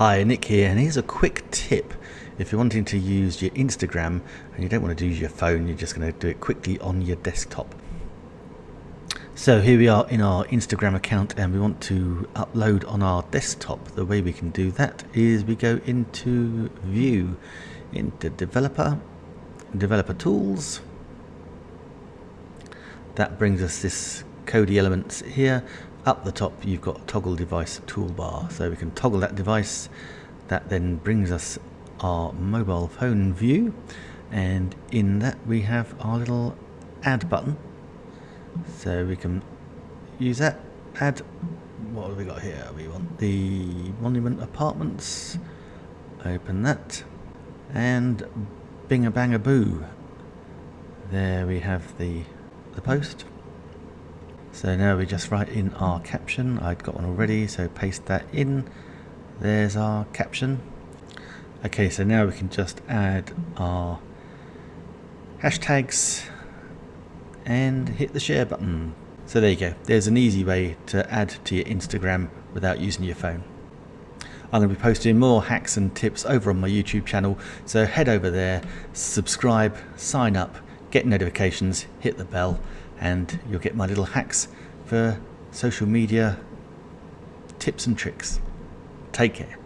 Hi, Nick here, and here's a quick tip. If you're wanting to use your Instagram and you don't want to use your phone, you're just going to do it quickly on your desktop. So here we are in our Instagram account and we want to upload on our desktop. The way we can do that is we go into View, into Developer, Developer Tools. That brings us this Kodi Elements here up the top you've got toggle device toolbar. So we can toggle that device. That then brings us our mobile phone view. And in that we have our little add button. So we can use that. Add what have we got here? We want the monument apartments. Open that. And bing a bang a boo there we have the the post so now we just write in our caption. I've got one already, so paste that in. There's our caption. Okay, so now we can just add our hashtags and hit the share button. So there you go. There's an easy way to add to your Instagram without using your phone. I'm going to be posting more hacks and tips over on my YouTube channel, so head over there, subscribe, sign up, get notifications, hit the bell, and you'll get my little hacks for social media tips and tricks. Take care.